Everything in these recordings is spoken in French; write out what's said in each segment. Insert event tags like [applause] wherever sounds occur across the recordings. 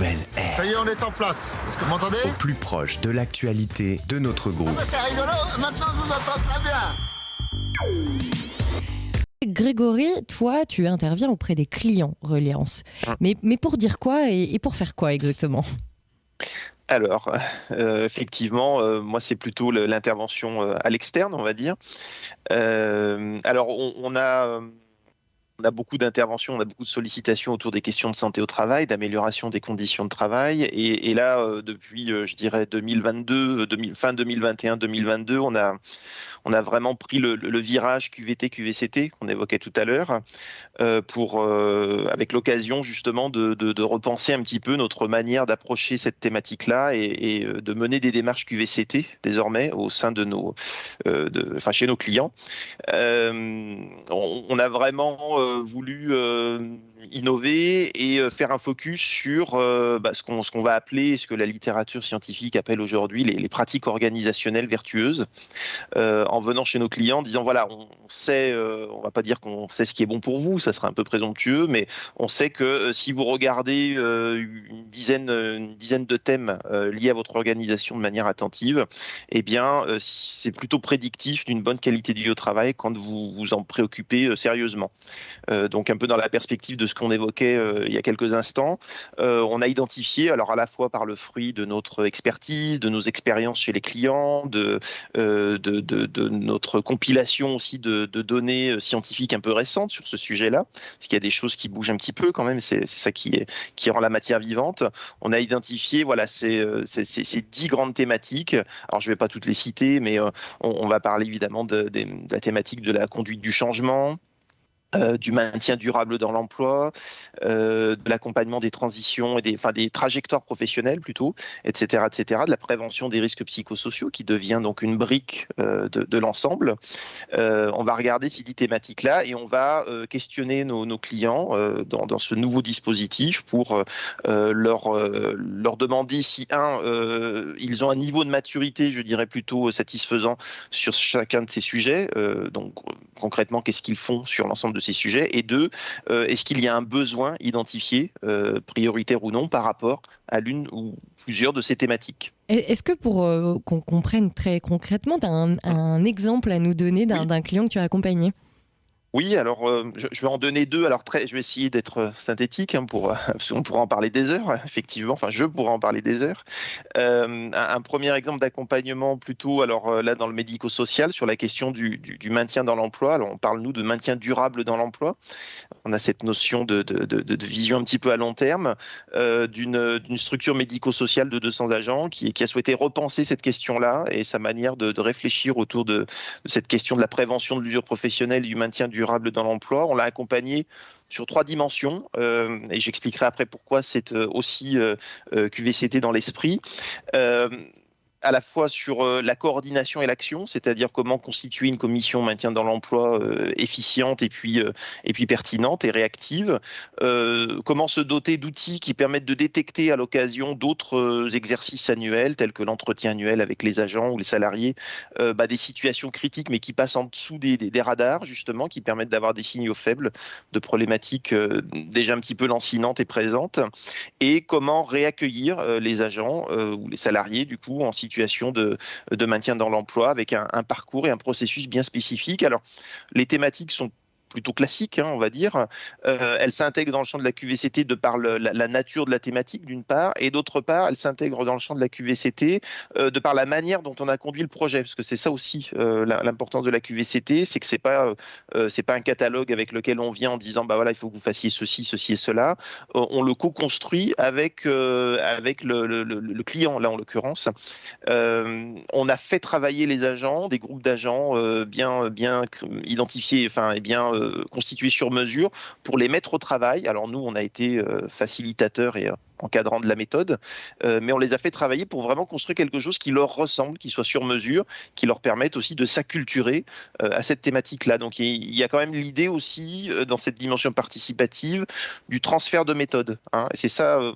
nouvelle ère. Ça y est, on est en place. Est-ce que vous m'entendez? Au plus proche de l'actualité de notre groupe. C'est rigolo, maintenant je vous entends très bien. Grégory, toi, tu interviens auprès des clients Reliance. Mais, mais pour dire quoi et, et pour faire quoi exactement? Alors, euh, effectivement, euh, moi, c'est plutôt l'intervention euh, à l'externe, on va dire. Euh, alors, on, on a, euh, on a beaucoup d'interventions, on a beaucoup de sollicitations autour des questions de santé au travail, d'amélioration des conditions de travail. Et, là, euh, depuis, euh, je dirais, 2022, euh, 2000 fin 2021-2022, on a, on a vraiment pris le, virage QVT-QVCT qu'on évoquait tout à l'heure, pour, avec l'occasion justement de, repenser un petit peu notre manière d'approcher cette thématique-là et, de mener des démarches QVCT désormais au sein de nos, de, enfin chez nos clients. On, a vraiment voulu euh, innover et euh, faire un focus sur euh, bah, ce qu'on va appeler, ce que la littérature scientifique appelle aujourd'hui les, pratiques organisationnelles vertueuses, euh, en venant chez nos clients, en disant voilà, on sait, on va pas dire qu'on sait ce qui est bon pour vous, ça serait un peu présomptueux, mais on sait que si vous regardez une dizaine, une dizaine de thèmes liés à votre organisation de manière attentive, eh bien, c'est plutôt prédictif d'une bonne qualité de vie au travail quand vous vous en préoccupez sérieusement. Donc, un peu dans la perspective de ce qu'on évoquait euh, il y a quelques instants, euh, on a identifié, alors à la fois par le fruit de notre expertise, de nos expériences chez les clients, de, euh, notre compilation aussi de, données scientifiques un peu récentes sur ce sujet-là, parce qu'il y a des choses qui bougent un petit peu quand même, c'est ça qui, rend la matière vivante. On a identifié voilà, ces, dix grandes thématiques. Alors, je ne vais pas toutes les citer, mais on, va parler évidemment de, de- de la thématique de la conduite du changement, euh, du maintien durable dans l'emploi, euh, de l'accompagnement des transitions et des, trajectoires professionnelles plutôt, etc., etc., de la prévention des risques psychosociaux qui devient donc une brique euh, de, l'ensemble. On va regarder ces dix thématiques-là et on va questionner nos, clients dans, dans ce nouveau dispositif pour leur, leur demander si, un, ils ont un niveau de maturité, je dirais plutôt satisfaisant sur chacun de ces sujets. Donc, concrètement, qu'est-ce qu'ils font sur l'ensemble de ces sujets Et deux, euh, est-ce qu'il y a un besoin identifié, euh, prioritaire ou non, par rapport à l'une ou plusieurs de ces thématiques? Est-ce que pour euh, qu'on comprenne très concrètement, tu as un, un exemple à nous donner d'un Oui. d'un client que tu as accompagné? Oui, alors euh, je, vais en donner deux. Alors je vais essayer d'être euh, synthétique hein, pour, [laughs] parce qu'on pourra en parler des heures, effectivement. Enfin, je pourrais en parler des heures. Euh, un, premier exemple d'accompagnement plutôt, alors là dans le médico-social, sur la question du, du- maintien dans l'emploi. On parle nous de maintien durable dans l'emploi. On a cette notion de, de- de- vision un petit peu à long terme euh, d'une structure médico-sociale de 200 agents qui, qui a souhaité repenser cette question-là et sa manière de, réfléchir autour de cette question de la prévention de l'usure professionnelle, du maintien durable dans l'emploi. On l'a accompagné sur trois dimensions, euh, et j'expliquerai après pourquoi c'est euh, aussi euh, QVCT dans l'esprit. À la fois sur euh, la coordination et l'action, c'est-à-dire comment constituer une commission maintien dans l'emploi euh, efficiente et puis, euh, et puis pertinente et réactive, comment se doter d'outils qui permettent de détecter à l'occasion d'autres exercices annuels, tels que l'entretien annuel avec les agents ou les salariés, bah, des situations critiques mais qui passent en dessous des, des- des radars, justement, qui permettent d'avoir des signaux faibles de problématiques déjà un petit peu lancinantes et présentes, et comment réaccueillir les agents ou les salariés, du coup, en situation de, maintien dans l'emploi avec un, un parcours et un processus bien spécifique. Alors, les thématiques sont plutôt classiques, hein, on va dire. Euh, elles s'intègrent dans le champ de la QVCT de par la, nature de la thématique, d'une part, et d'autre part, elles s'intègrent dans le champ de la QVCT euh, de par la manière dont on a conduit le projet, parce que c'est ça aussi euh, l'importance de la QVCT, c'est que c'est pas c'est pas un catalogue avec lequel on vient en disant bah voilà il faut que vous fassiez ceci, ceci et cela. On le co-construit avec avec le, le- client là en l'occurrence. On a fait travailler les agents, des groupes d'agents bien bien identifiés, enfin et bien euh, constitués sur mesure pour les mettre au travail. Alors nous on a été euh, facilitateurs et euh, encadrant de la méthode, euh, mais on les a fait travailler pour vraiment construire quelque chose qui leur ressemble, qui soit sur mesure, qui leur permette aussi de s'acculturer à cette thématique-là. Donc il y a quand même l'idée aussi dans cette dimension participative du transfert de méthode. hein. C'est ça.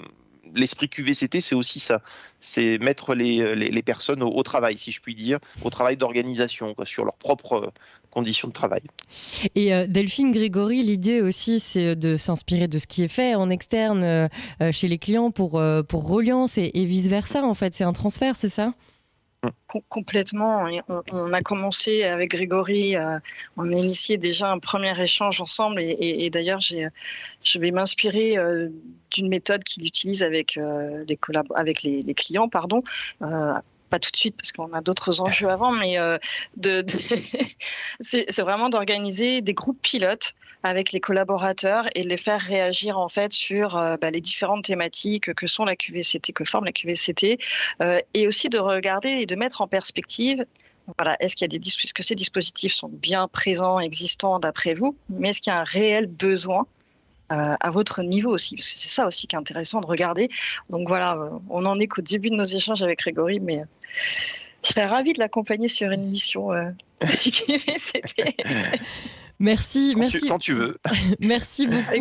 Euh, l'esprit QVCT, c'est aussi ça. C'est mettre les, les, personnes au, travail, si je puis dire, au travail d'organisation, sur leurs propres conditions de travail. Et Delphine Grégory, l'idée aussi, c'est de s'inspirer de ce qui est fait en externe chez les clients pour, pour Reliance et, et vice-versa, en fait. C'est un transfert, c'est ça? Complètement. On, a commencé avec Grégory, euh, on a initié déjà un premier échange ensemble et, d'ailleurs je vais m'inspirer euh, d'une méthode qu'il utilise avec, euh, les, avec les, clients. Pardon. pas tout de suite parce qu'on a d'autres enjeux [laughs] avant, mais de [laughs] c'est vraiment d'organiser des groupes pilotes avec les collaborateurs et les faire réagir en fait sur euh, bah, les différentes thématiques que sont la QVCT, que forme la QVCT, euh, et aussi de regarder et de mettre en perspective voilà, est-ce qu'il y a des est-ce que ces dispositifs sont bien présents, existants d'après vous, mais est-ce qu'il y a un réel besoin euh, à votre niveau aussi, parce que c'est ça aussi qui est intéressant de regarder. Donc voilà, on en est qu'au début de nos échanges avec Grégory, mais je serais ravie de l'accompagner sur une mission euh, [laughs] [laughs] Merci, quand merci. Tu, quand tu veux. [laughs] merci beaucoup.